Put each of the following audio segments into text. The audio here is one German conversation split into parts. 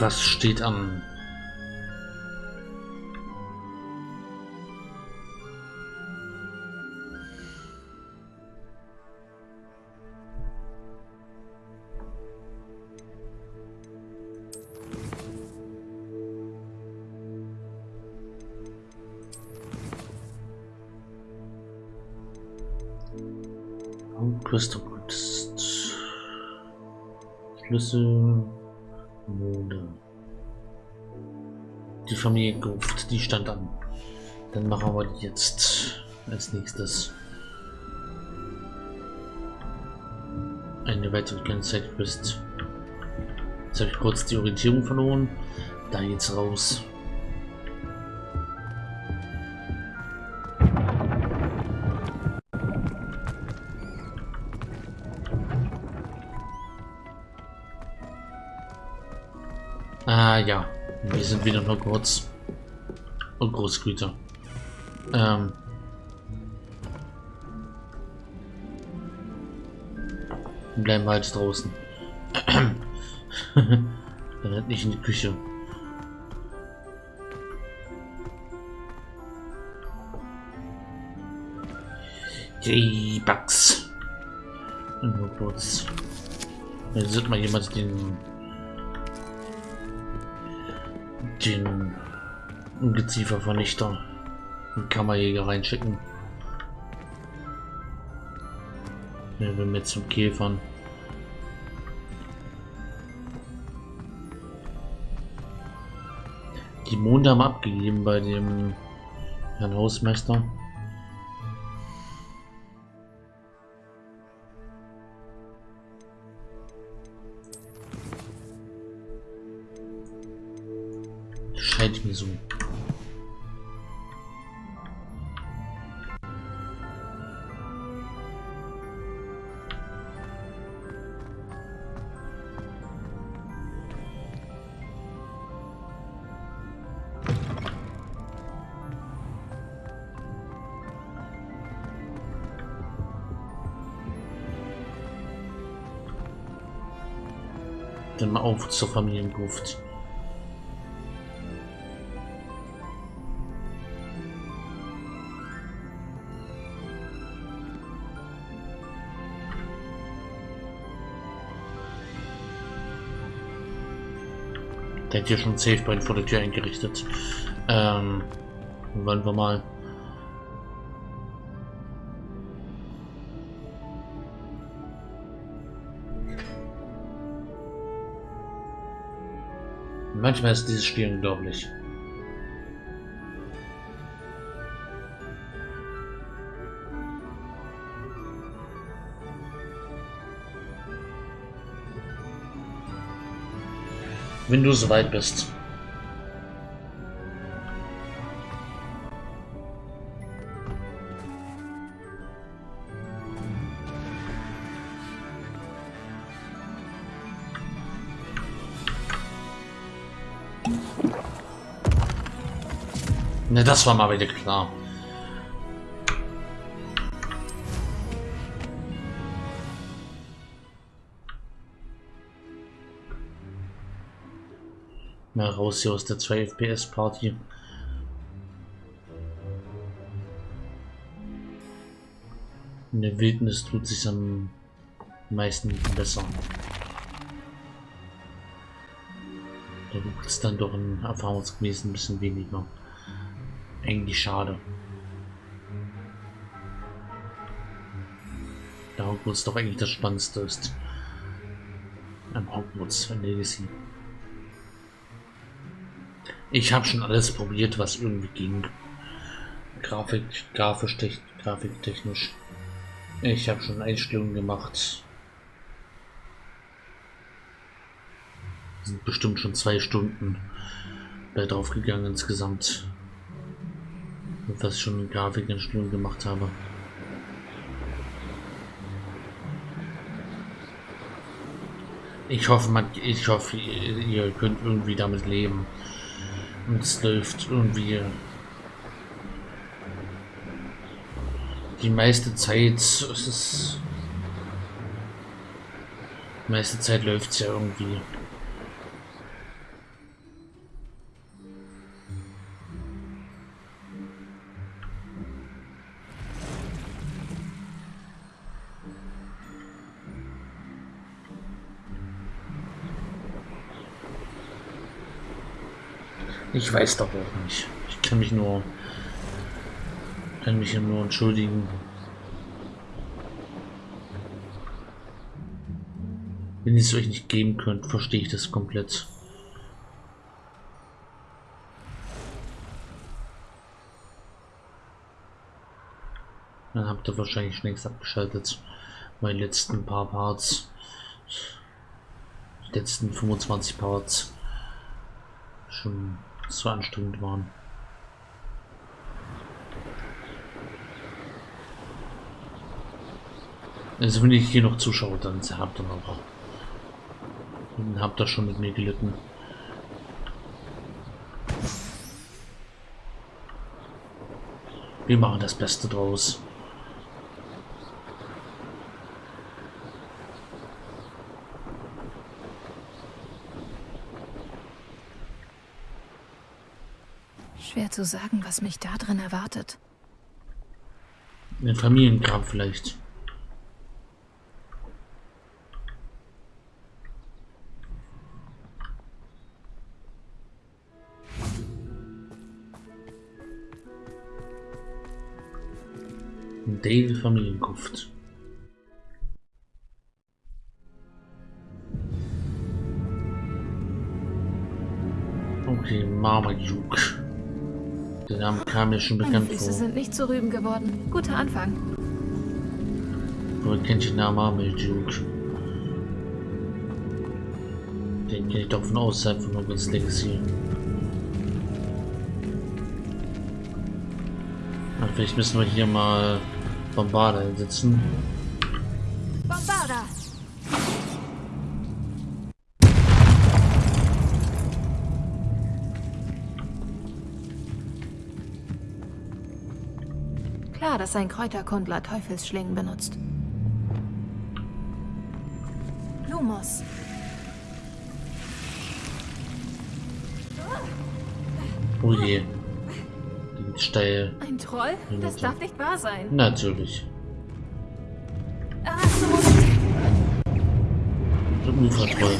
Was steht an? Crystal. Schlüssel. Familie Gruft, die stand an. Dann machen wir die jetzt als nächstes. Eine weitere Kennzeichen bist. Jetzt habe ich kurz die Orientierung verloren. Da geht's raus. Wir sind wieder nur kurz. Und Großgüter. Ähm. Bleiben wir halt draußen. Dann nicht in die Küche. Die Bugs. Nur kurz. Jetzt sieht mal jemand den den Ungeziefervernichter einen Kammerjäger reinschicken. Ja, wir mit zum Käfern. Die Monde haben abgegeben bei dem Herrn Hausmeister. Scheint mir so. Dann mal auf zur Familiengruft. Der hat hier schon Safe Point vor der Tür eingerichtet. Ähm, wollen wir mal. Manchmal ist dieses Spiel unglaublich. Wenn du soweit bist. Ne, das war mal wieder klar. Mal raus hier aus der 2 FPS Party. In der Wildnis tut sich am meisten besser. Da gibt es dann doch ein erfahrungsgemäß ein bisschen weniger. Eigentlich schade. Da Hogwarts doch eigentlich das Spannendste ist. Am Hogwarts Legacy. Ich habe schon alles probiert, was irgendwie ging. Grafik, grafisch, grafiktechnisch. Ich habe schon Einstellungen gemacht. Sind bestimmt schon zwei Stunden da drauf gegangen insgesamt. Was ich schon Grafikeinstellungen gemacht habe. Ich hoffe, man, ich hoffe, ihr könnt irgendwie damit leben. Und es läuft irgendwie die meiste Zeit. Es ist die meiste Zeit läuft es ja irgendwie. Ich weiß doch auch nicht. Ich kann mich nur kann mich nur entschuldigen. Wenn ihr es euch nicht geben könnt, verstehe ich das komplett. Dann habt ihr wahrscheinlich längst abgeschaltet. Meine letzten paar Parts. Die letzten 25 Parts. Schon so anstrengend waren. Also wenn ich hier noch zuschaue, dann habt ihr noch. Dann habt ihr schon mit mir gelitten. Wir machen das Beste draus. Zu sagen, was mich da drin erwartet. Ein Familiengrab vielleicht. Dale Familiengruft. Okay, Marmaduke. Der Name kam mir schon Meine bekannt Füße vor. sind nicht zu Rüben geworden. Guter Anfang. Woher kennt ihr den Namen Marmaduke? Den kenne ich doch von außerhalb von Hogwarts Legacy. Na, vielleicht müssen wir hier mal Bombarder einsetzen. Dass ein Kräuterkundler Teufelsschlingen benutzt. Lumos. Oh je. Geht steil. Ein Troll? Das darf nicht wahr sein. Natürlich. Erasmus! Und Ufertroll.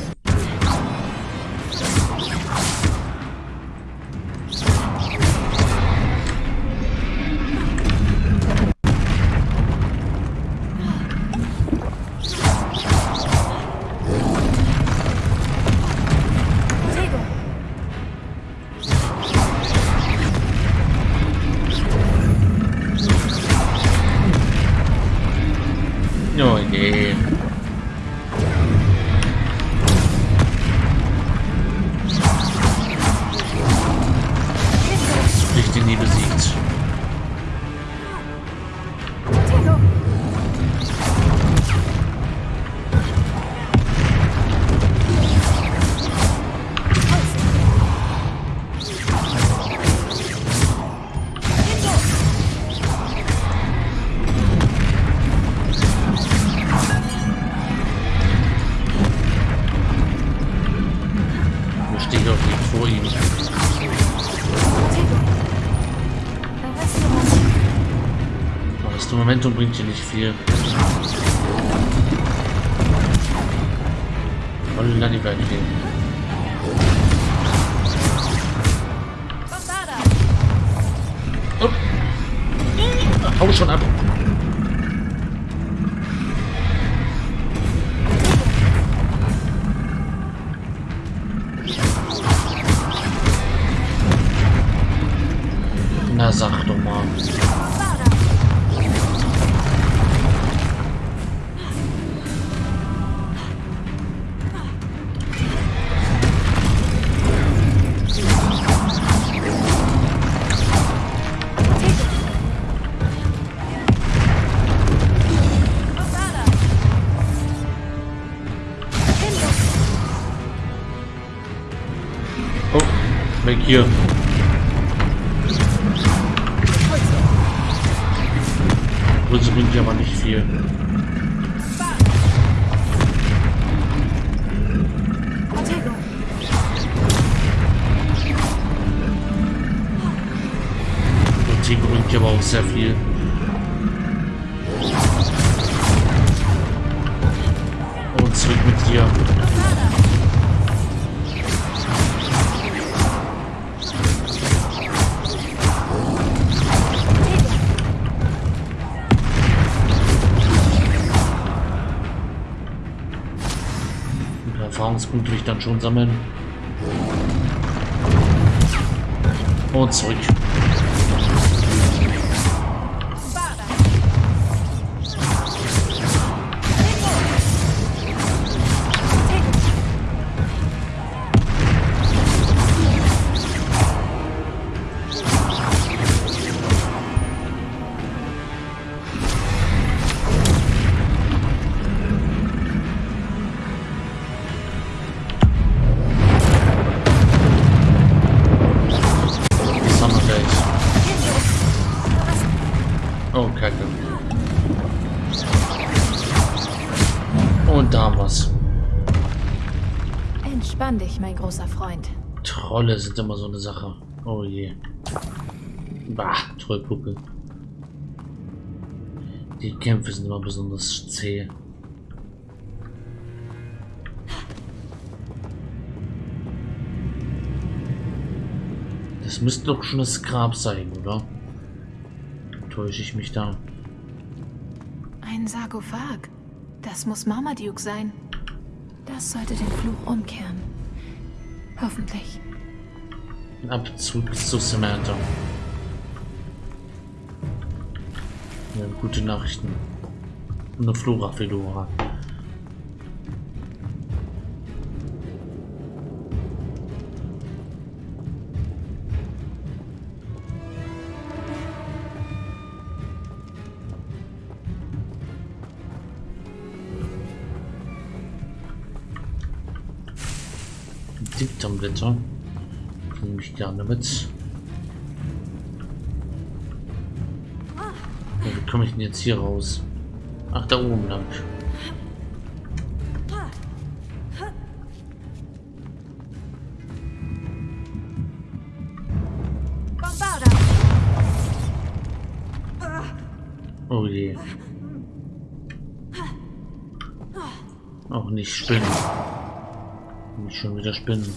Momentum bringt hier nicht viel. Holla die Welt gehen. Bombarda! Oh. Hau schon ab. Hier. Grüße bringt ja aber nicht viel. Und Tigo bringt ja aber auch sehr viel. Und zurück mit dir. Erfahrungspunkte will ich dann schon sammeln. Und zurück. Und da haben wir's. Entspann dich, mein großer Freund. Trolle sind immer so eine Sache. Oh je. Bah, Trollpuppe. Die Kämpfe sind immer besonders zäh. Das müsste doch schon das Grab sein, oder? Täusche ich mich da? Ein Sarkophag. Das muss Marmaduke sein. Das sollte den Fluch umkehren. Hoffentlich. Ab zurück zu Samantha. Ja, gute Nachrichten. Und Flora Fedora. Diktorblätter. Nehme ich gerne mit. Ja, wie komme ich denn jetzt hier raus? Ach, da oben lang. Oh je. Auch nicht spinnen. Schon wieder spinnen.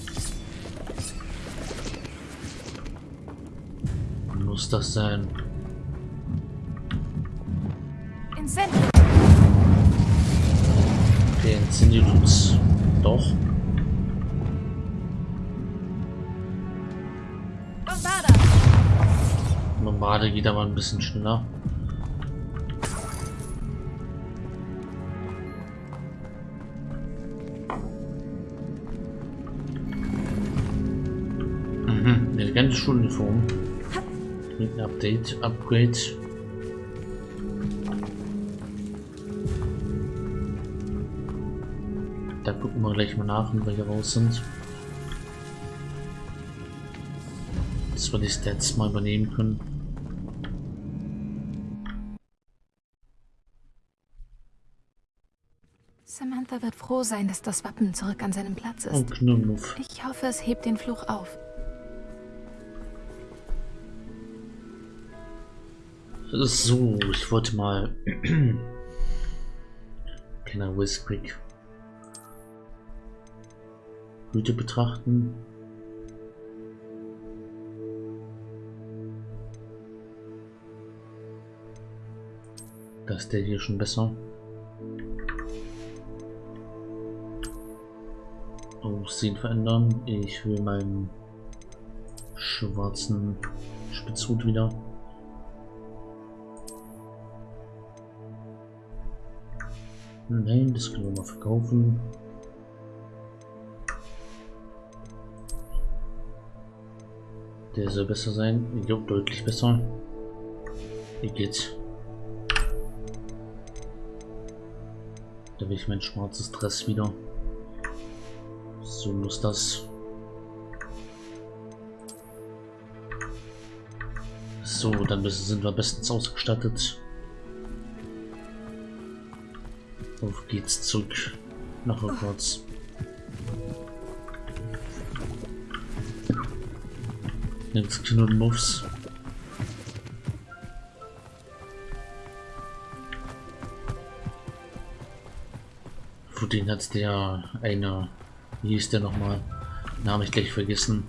Muss das sein? Okay, inszeniert uns. Doch. Bombarda! Geht aber ein bisschen schneller. Mhm, eine ganze Schuluniform. Mit Update, Upgrade. Da gucken wir gleich mal nach, wenn wir hier raus sind. Dass wir die Stats mal übernehmen können. Samantha wird froh sein, dass das Wappen zurück an seinem Platz Oh, ist. Knurrmuff. Ich hoffe, es hebt den Fluch auf. So, ich wollte mal Kenner Whiskrick Güte betrachten. Das ist der hier schon besser. Aussehen verändern. Ich will meinen schwarzen Spitzhut wieder. Nein, das können wir mal verkaufen. Der soll besser sein. Jo, deutlich besser. Wie geht's? Da will ich mein schwarzes Dress wieder. So muss das. So, dann sind wir bestens ausgestattet. Auf geht's zurück nach rückwärts. Jetzt Knuddelmuffs. Für den hat der eine, wie hieß der nochmal? Name ich gleich vergessen.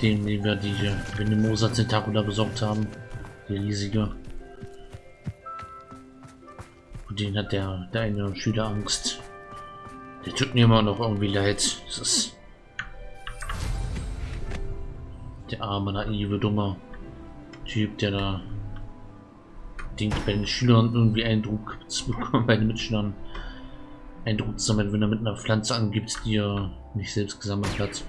Den, den wir die Venemosa Tentacula besorgt haben. Die riesige. Den hat der, der eine Schüler Angst. Der tut mir immer noch irgendwie leid. Das ist der arme, naive, dumme Typ, der da denkt, bei den Schülern irgendwie Eindruck zu bekommen, bei den Mitschülern Eindruck zu sammeln, wenn er mit einer Pflanze angibt, die er nicht selbst gesammelt hat.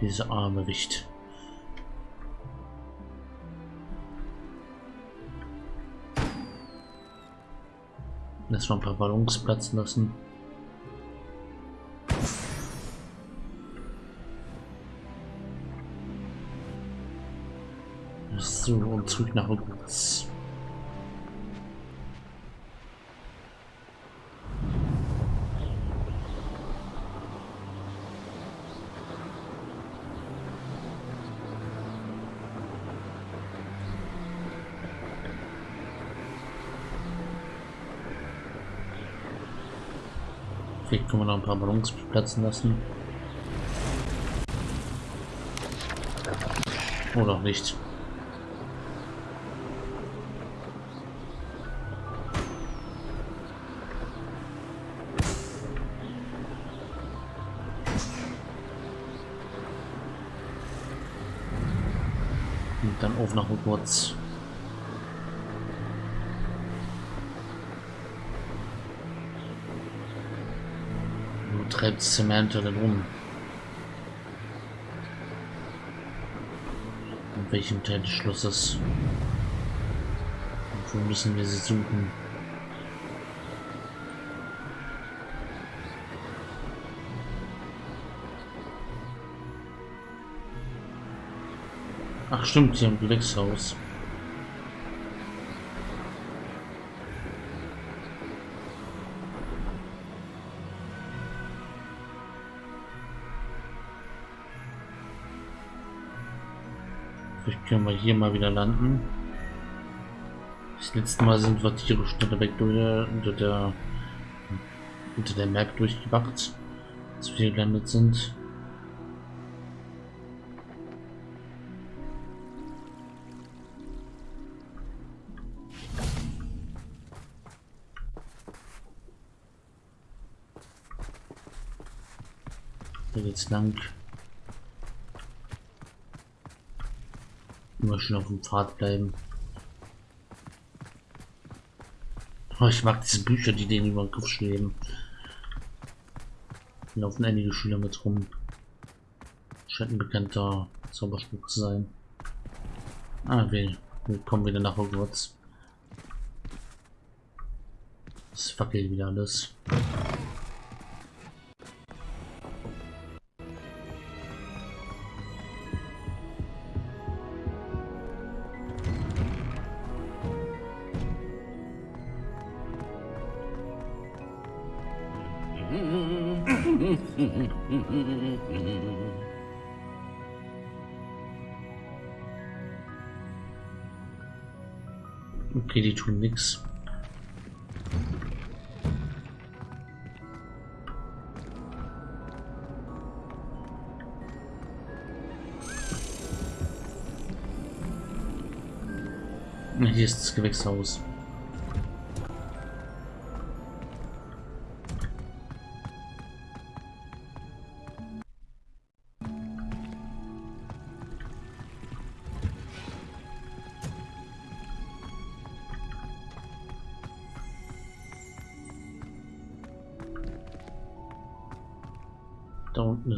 Diese arme Wicht. Lass mal ein paar Ballons platzen lassen. So, und zurück nach Hogwarts. Vielleicht können wir noch ein paar Ballons platzen lassen. Oder nicht. Und dann auf nach Hogwarts. Wo treibt Samantha denn rum? In welchem Teil des Schlosses? Und wo müssen wir sie suchen? Ach stimmt, hier im Gewächshaus. Können wir hier mal wieder landen. Das letzte Mal sind wir Tiere schneller weg unter der unter der Map durchgewacht, als wir gelandet sind. Hier geht's lang. Immer schön auf dem Pfad bleiben. Oh, ich mag diese Bücher, die denen über den Kopf schweben. Laufen einige Schüler mit rum. Scheint ein bekannter Zauberspruch zu sein. Ah, wir, wir kommen wieder nach Hogwarts. Es fackelt wieder alles. Okay, die tun nix. Hier ist das Gewächshaus.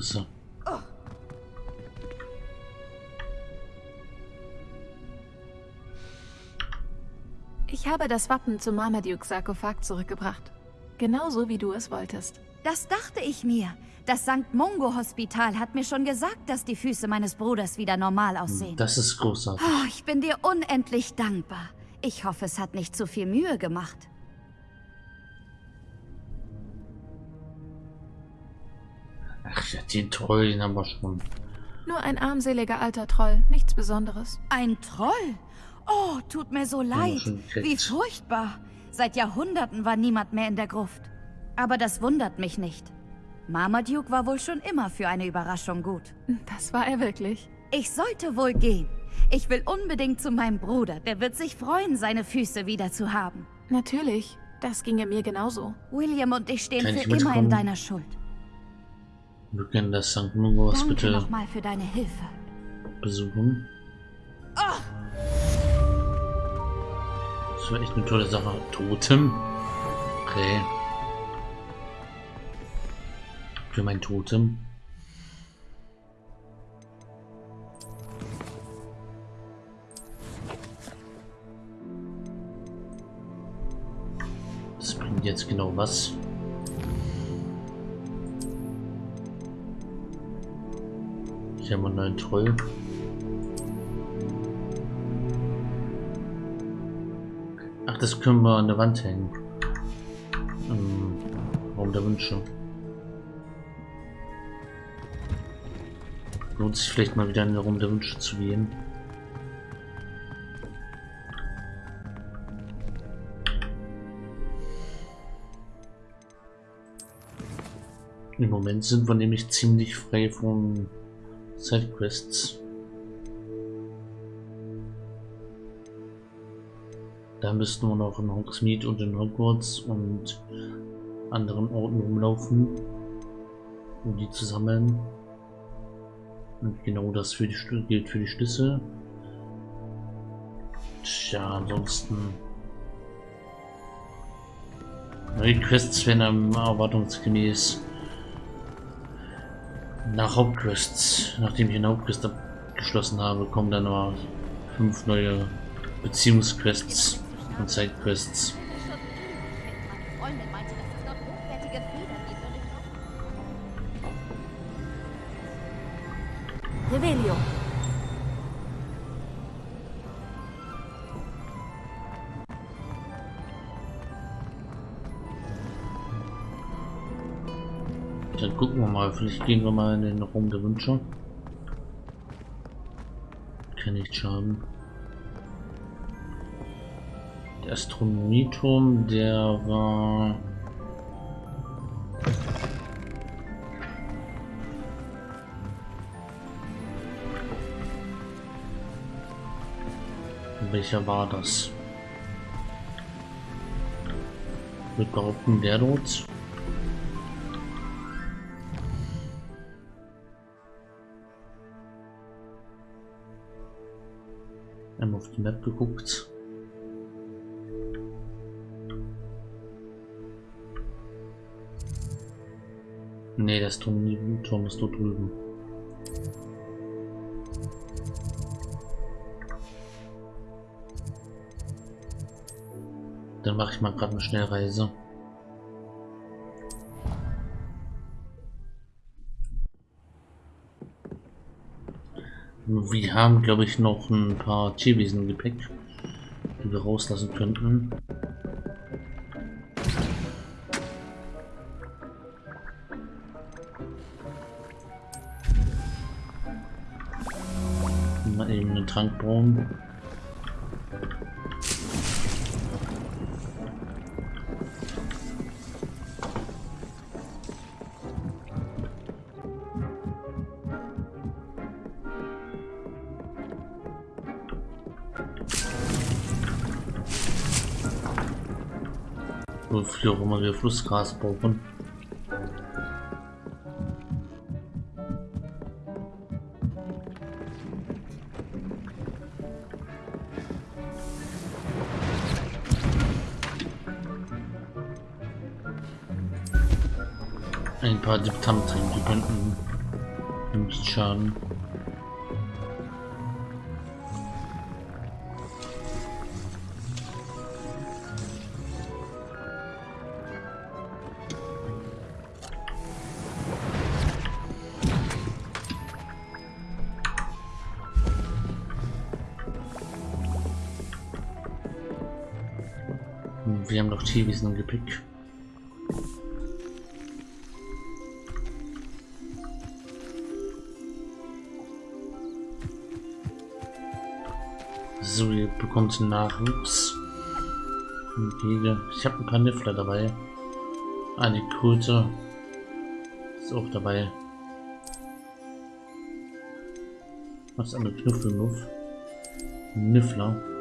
Er. Ich habe das Wappen zum Marmaduke-Sarkophag zurückgebracht. Genauso wie du es wolltest. Das dachte ich mir. Das St. Mungo-Hospital hat mir schon gesagt, dass die Füße meines Bruders wieder normal aussehen. Das ist großartig. Oh, ich bin dir unendlich dankbar. Ich hoffe, es hat nicht zu viel Mühe gemacht. Den Troll, den haben wir schon. Nur ein armseliger alter Troll, nichts Besonderes. Ein Troll? Oh, tut mir so leid. Wie furchtbar. Seit Jahrhunderten war niemand mehr in der Gruft. Aber das wundert mich nicht. Marmaduke war wohl schon immer für eine Überraschung gut. Das war er wirklich. Ich sollte wohl gehen. Ich will unbedingt zu meinem Bruder. Der wird sich freuen, seine Füße wieder zu haben. Natürlich, das ginge mir genauso. William und ich stehen Kann für ich immer in deiner Schuld. Wir können das St. Danke bitte nochmal für deine Hilfe. besuchen. Das wäre echt eine tolle Sache. Totem? Okay. Für mein Totem. Das bringt jetzt genau was. Ich habe einen Troll. Ach, das können wir an der Wand hängen. Im Raum der Wünsche. Lohnt sich vielleicht mal wieder in den Raum der Wünsche zu gehen. Im Moment sind wir nämlich ziemlich frei von Sidequests. Da müssten wir noch in Hogsmeade und in Hogwarts und anderen Orten rumlaufen, um die zu sammeln. Und genau das für die, gilt für die Schlüssel. Tja, ansonsten... Neue Quests werden erwartungsgemäß nach Hauptquests, nachdem ich eine Hauptquest abgeschlossen habe, kommen dann noch fünf neue Beziehungsquests und Sidequests. Dann gucken wir mal, vielleicht gehen wir mal in den Raum der Wünsche. Kann nicht schaden. Der Astronomieturm, der war... Welcher war das? Ich behaupten, der dort. Die Map geguckt. Nee, das Turm, Turm ist dort drüben. Dann mache ich mal gerade eine Schnellreise. Wir haben, glaube ich, noch ein paar Tierwesen im Gepäck, die wir rauslassen könnten. Mal eben einen Trank bauen. Wofür auch immer wir Flussgras brauchen. Ein paar Diptamten, die könnten nicht schaden. Haben noch Tierwesen im Gepäck. So, ihr bekommt Nachwuchs. Ich habe ein paar Niffler dabei. Die Kröte ist auch dabei. Was eine Knuffelnuff. Niffler.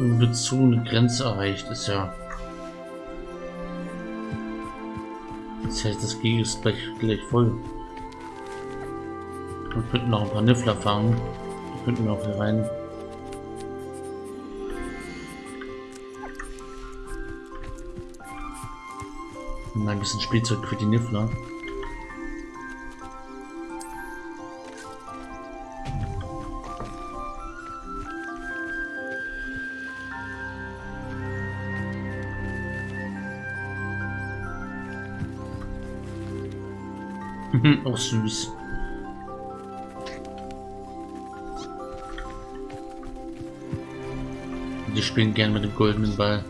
Artenbezogene Grenze erreicht ist ja. Das heißt, das G ist gleich, gleich voll. Wir könnten noch ein paar Niffler fangen. Die könnten wir auch hier rein. Ein bisschen Spielzeug für die Niffler. Auch süß. Die spielen gern mit dem goldenen Ball.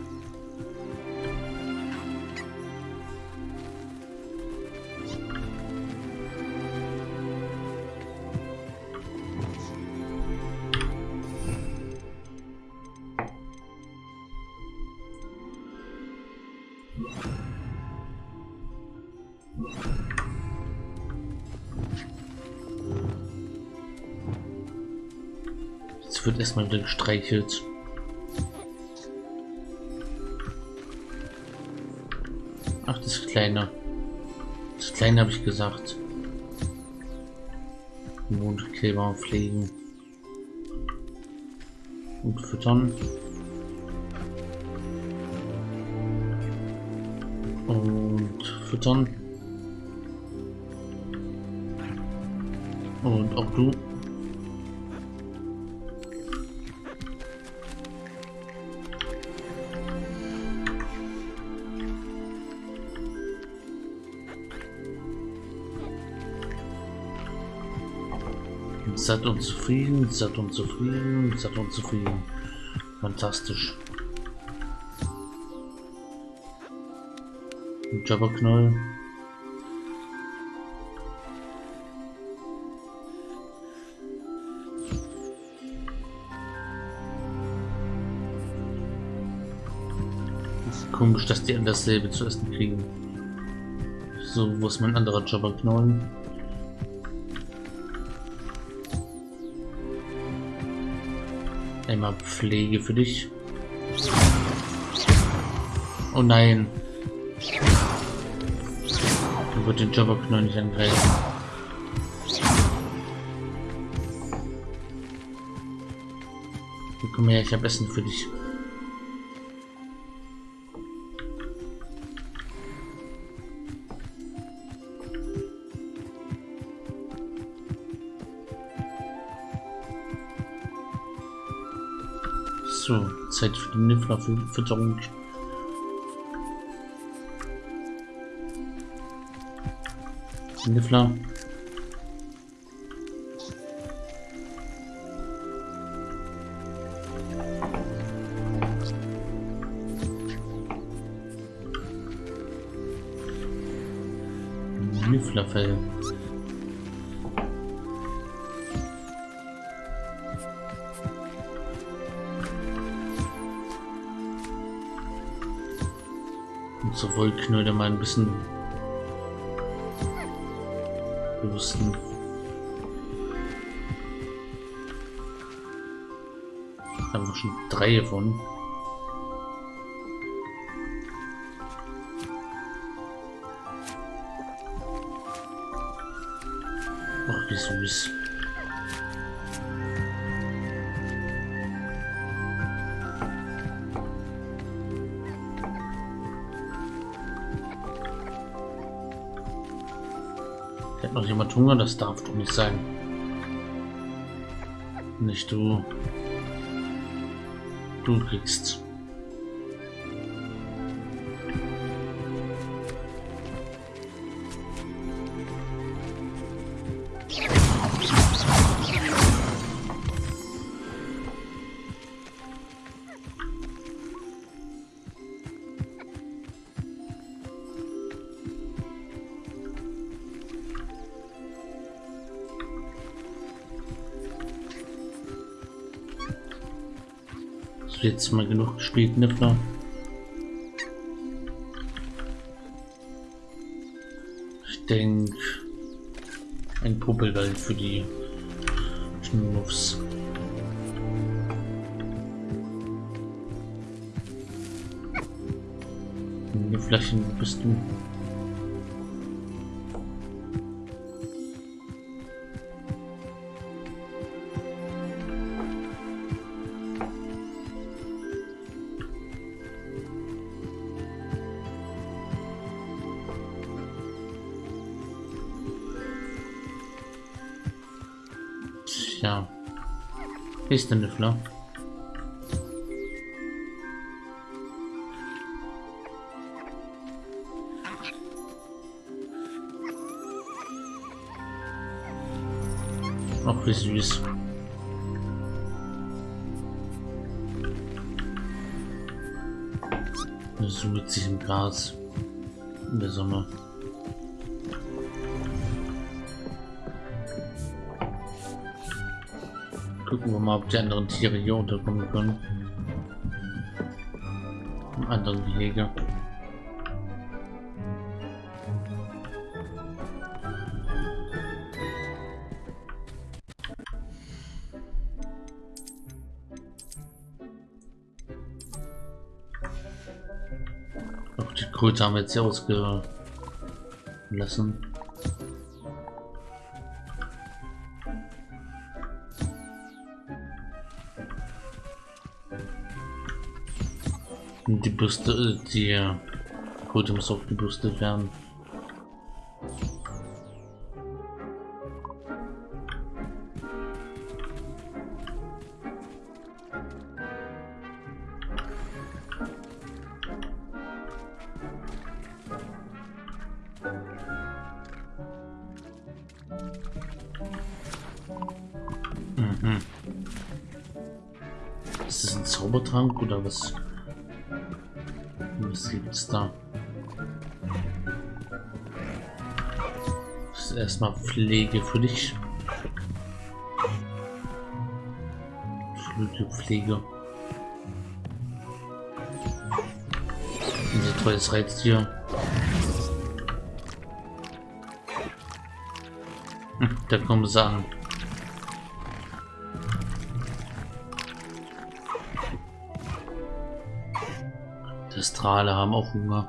Erstmal wieder gestreichelt. Ach, das kleine. Das kleine habe ich gesagt. Mondkleber pflegen. Und füttern. Und füttern. Und auch du. Satt und zufrieden, satt und zufrieden, satt und zufrieden. Fantastisch. Jabberknoll. Ist komisch, dass die an dasselbe zu essen kriegen. So, wo ist mein anderer Jabberknoll? Einmal Pflege für dich. Oh nein. Du wird den Jobberknoll nicht angreifen. Komm her, ich habe Essen für dich. Zeit für die Niffler-Fütterung. Niffler. Und so Wollknödel mal ein bisschen boosten. Haben wir schon drei von. Ach, wie süß. Jemand Hunger? Das darf doch nicht sein. Nicht du. Du kriegst. Jetzt mal genug gespielt, Niffler. Ich denke, ein Puppelwald für die Schnuffs. Nifflerchen, wo bist du? Ist der Niffler? Ach, wie süß. Sucht sich im Gras in der Sonne. Gucken wir mal, ob die anderen Tiere hier unterkommen können. Im anderen Gehege. Auch die Kröte haben wir jetzt hier ausgelassen. Die Bürste, die Kröte muss aufgebürstet werden. Mhm. Ist das ein Zaubertrank oder was? Was gibt's da? Das ist erstmal Pflege für dich. Flügelpflege. Unser treues Reiztier. Hm, Da kommen sie Astrale haben auch Hunger.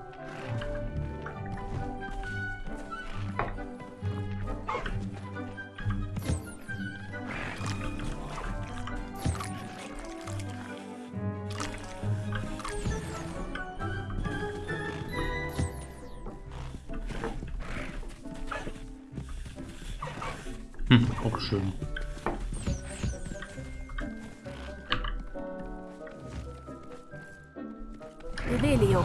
Revelio.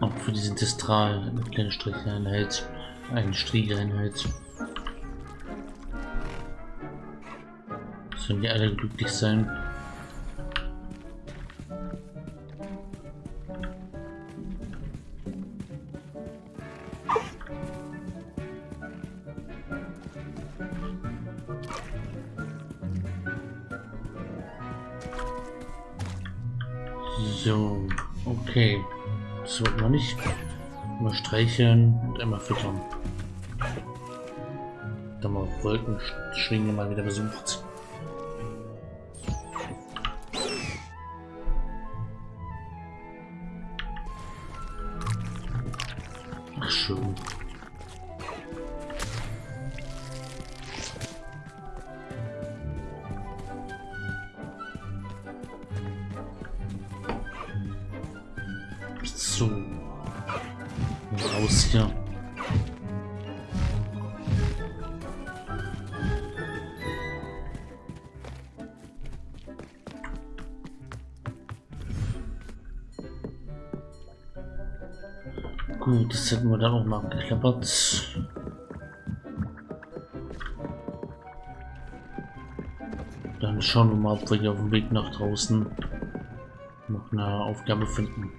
Auch für diesen Distral eine kleine Stricheinheit, eine Stricheinheit. Sollen die alle glücklich sein? Streicheln und immer füttern. Dann mal Wolkenschwinge mal wieder besucht. Raus hier. Gut, das hätten wir dann auch mal geklappert. Dann schauen wir mal, ob wir hier auf dem Weg nach draußen noch eine Aufgabe finden.